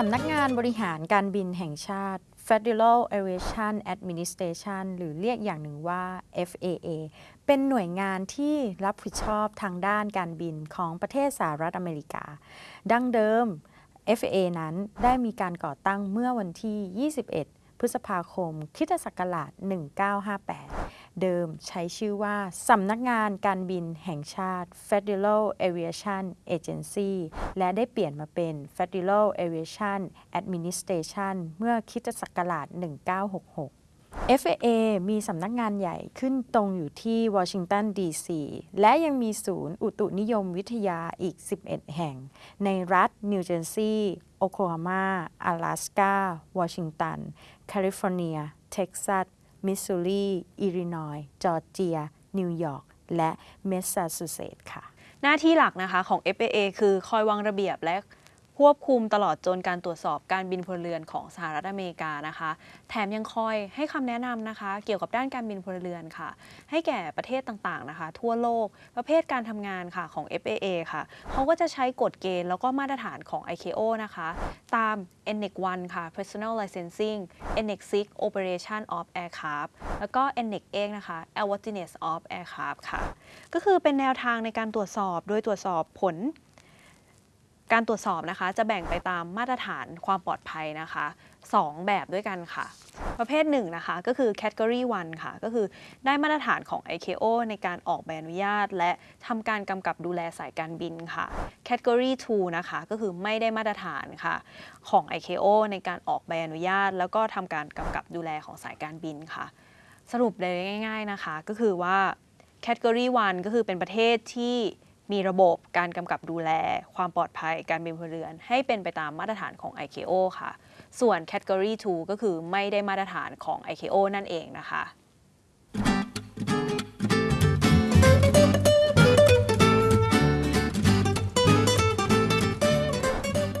สำนักงานบริหารการบินแห่งชาติ Federal Aviation Administration หรือเรียกอย่างหนึ่งว่า FAA เป็นหน่วยงานที่รับผิดชอบทางด้านการบินของประเทศสหรัฐอเมริกา ดั้งเดิม FAA นั้นได้มีการก่อตั้งเมื่อวันที่ 21 พฤษภาคมคิตศักราช 1958 เดิมใช้ชื่อว่าสำนักงานการบินแห่งชาติ Federal Aviation Agency และได้เปลี่ยนมาเป็น Federal Aviation Administration เมื่อคริสต์ศักราช 1966 FAA มีสำนักงานใหญ่ขึ้นตรงอยู่ที่วอชิงตันดีซีและยังมีศูนย์อุตุนิยมวิทยาอีก 11 แห่ง ในรัฐนิวเจอร์ซีย์ โอคลาโฮมาอลาสกาวอชิงตัน แคลิฟอร์เนีย เท็กซัส มิสซูรี อิลลินอยส์ จอร์เจีย นิวยอร์ก และแมสซาชูเซตส์ค่ะ หน้าที่หลักนะคะของ FAA คือคอยวางระเบียบและ ควบคุมตลอดจนการตรวจสอบการบินพลเรือนของสหรัฐอเมริกานะคะ แถมยังคอยให้คำแนะนำนะคะ เกี่ยวกับด้านการบินพลเรือนค่ะ ให้แก่ประเทศต่างๆนะคะ ทั่วโลกประเภทการทำงานค่ะของ FAA ค่ะเขาก็จะใช้กฎเกณฑ์แล้วก็มาตรฐานของ ICAO นะคะ ตาม Annex 1ค่ะ Personnel Licensing NNEC 6 Operation of Aircraft แล้วก็ NNEC 8นะคะ Airworthiness of Aircraft ค่ะ ก็คือเป็นแนวทางในการตรวจสอบ โดยตรวจสอบผล การตรวจสอบนะคะจะแบ่งไปตามมาตรฐานความปลอดภัยนะคะ 2 แบบด้วยกันค่ะ ประเภท1นะคะก็คือ Category 1 ค่ะ ก็คือได้มาตรฐานของ ICAO ในการออกใบอนุญาต และทำการกำกับดูแลสายการบินค่ะ Category 2 นะคะก็คือไม่ได้มาตรฐานค่ะ ของ ICAO ในการออกใบอนุญาต แล้วก็ทำการกำกับดูแลของสายการบินค่ะ สรุปเลยง่าย ๆนะคะ ก็คือว่า Category 1 ก็คือเป็นประเทศที่ มีระบบการกำกับดูแล ความปลอดภัยการบินพลเรือน ให้เป็นไปตามมาตรฐานของ ICAO ค่ะ ส่วน Category 2 ก็คือไม่ได้มาตรฐานของ ICAO นั่นเองนะคะ